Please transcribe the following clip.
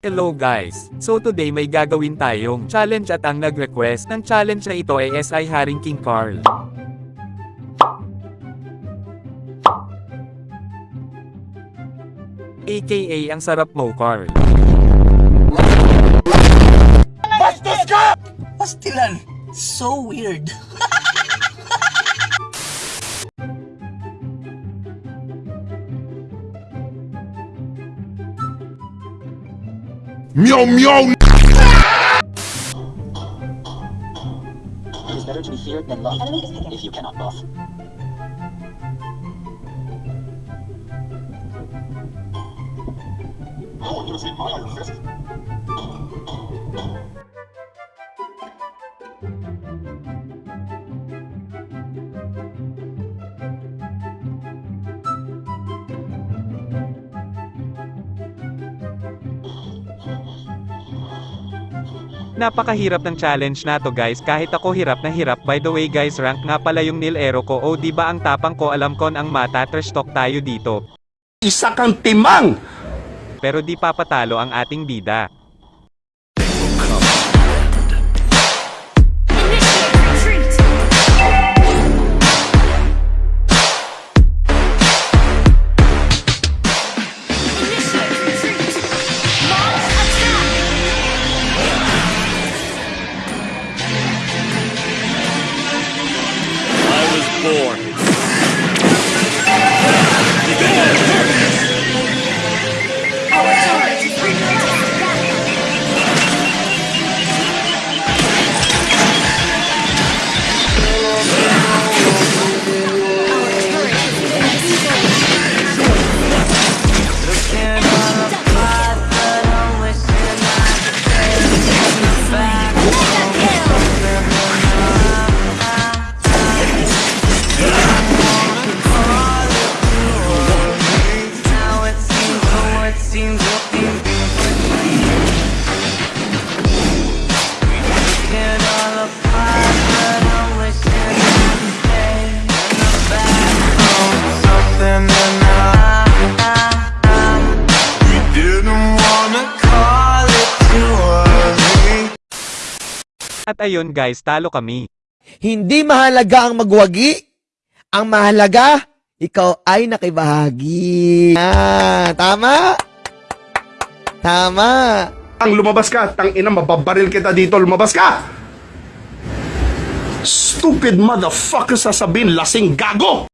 Hello guys! So today may gagawin tayong challenge at ang nag-request ng challenge na ito ay SI Haring King Carl. AKA ang sarap mo Carl. Pastilan. So weird. Meow meow. It is better to be feared than loved if you cannot both. I want you to see my iron fist. Napakahirap ng challenge na to guys kahit ako hirap na hirap by the way guys rank nga pala yung nil ero ko o di ba ang tapang ko alam kon ang mata trash talk tayo dito. Isa kang timang. Pero di papatalo ang ating bida. At ayun guys talo kami. Hindi mahalaga ang magwagi. Ang mahalaga, ikaw ay nakibahagi. Ah, tama? Tama. Ang lumabas ka, tang ina mababaril kita dito, lumabas ka. Stupid motherfucker sasabihin, lasing gago.